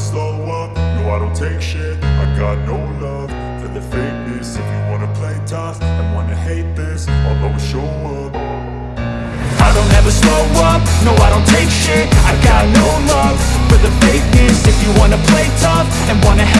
slow up, no I don't take shit. I got no love for the fakeness. If you wanna play tough and wanna hate this I'll always show up. I don't ever slow up, no I don't take shit. I got no love for the fakeness. If you wanna play tough and wanna hate